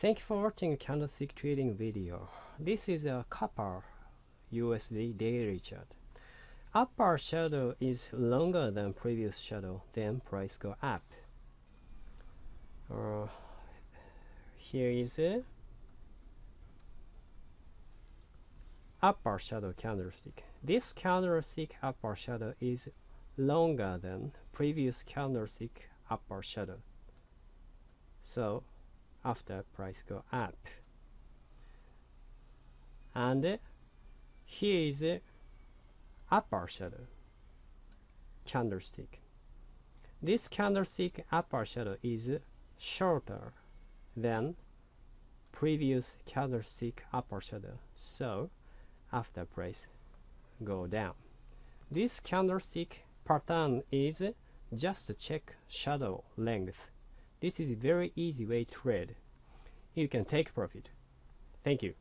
Thank you for watching candlestick trading video. This is a copper USD daily chart. Upper shadow is longer than previous shadow, then price go up. Uh, here is a upper shadow candlestick. This candlestick upper shadow is longer than previous candlestick upper shadow. So after price go up. And uh, here is uh, upper shadow candlestick. This candlestick upper shadow is shorter than previous candlestick upper shadow so after price go down. This candlestick pattern is just check shadow length this is a very easy way to trade. You can take profit. Thank you.